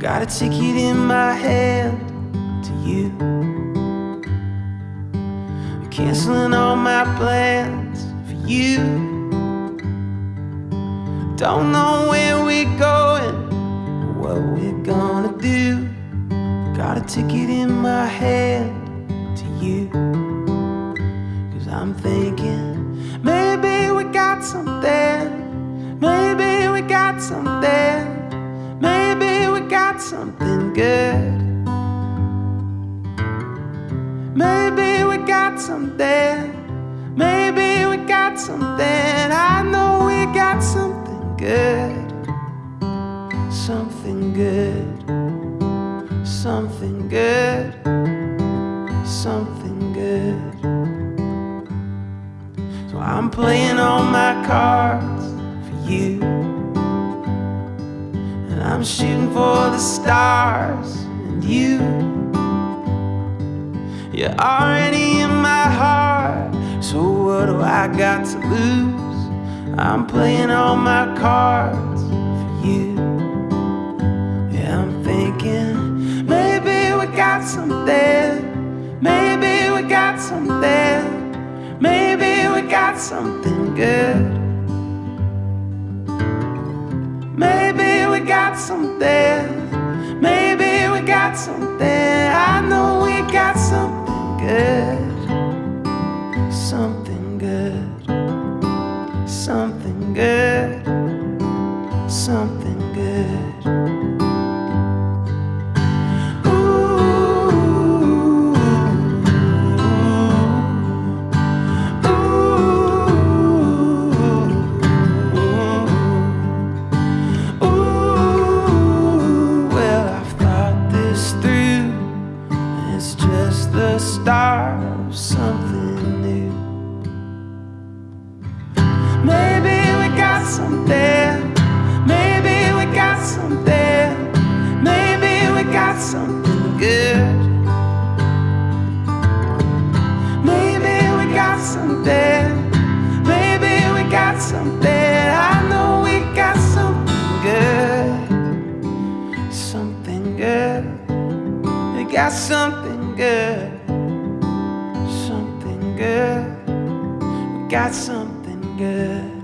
Got a ticket in my hand to you. Canceling all my plans for you. Don't know where we're going, or what we're gonna do. Got a ticket in my hand to you. Cause I'm thinking, maybe we got something. Maybe we got something. Something good. Maybe we got something. Maybe we got something. I know we got something good. Something good. Something good. Something good. So I'm playing all my cards I'm shooting for the stars and you. You're already in my heart. So what do I got to lose? I'm playing all my cards for you. Yeah, I'm thinking maybe we got something. Maybe we got something. Maybe we got something good. Something. I know we got something good. Something good. Something good. Something good. Good. Maybe we got something. Maybe we got something. I know we got something good. Something good. We got something good. Something good. We got something good.